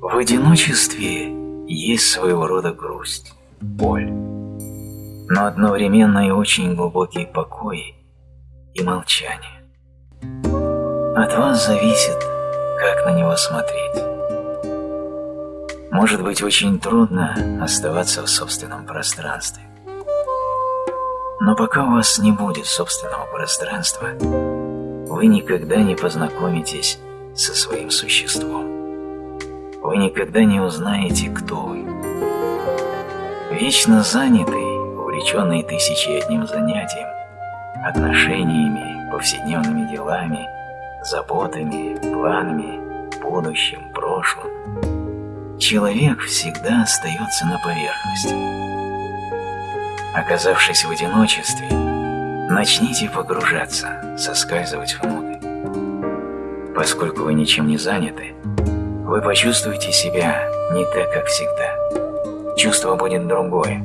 В одиночестве есть своего рода грусть, боль, но одновременно и очень глубокий покой и молчание. От вас зависит, как на него смотреть. Может быть очень трудно оставаться в собственном пространстве. Но пока у вас не будет собственного пространства, вы никогда не познакомитесь со своим существом. Вы никогда не узнаете, кто вы. Вечно занятый, увлеченный тысячи одним занятием, отношениями, повседневными делами, заботами, планами, будущим, прошлым, человек всегда остается на поверхности. Оказавшись в одиночестве, начните погружаться, соскальзывать внутрь. Поскольку вы ничем не заняты, вы почувствуете себя не так, как всегда. Чувство будет другое,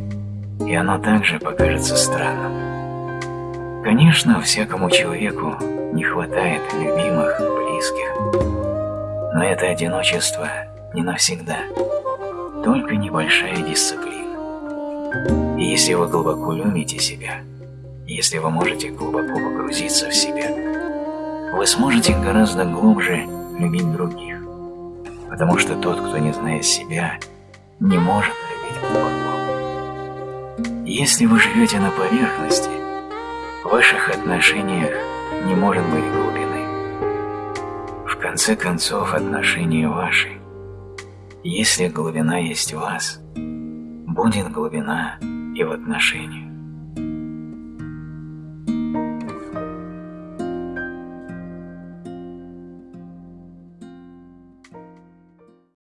и оно также покажется странным. Конечно, всякому человеку не хватает любимых, близких, но это одиночество не навсегда, только небольшая дисциплина. И если вы глубоко любите себя, если вы можете глубоко погрузиться в себя, вы сможете гораздо глубже любить других, потому что тот, кто не знает себя, не может любить глубоко. Если вы живете на поверхности, в ваших отношениях не может быть глубины. В конце концов, отношения ваши если глубина есть в вас, будет глубина и в отношениях.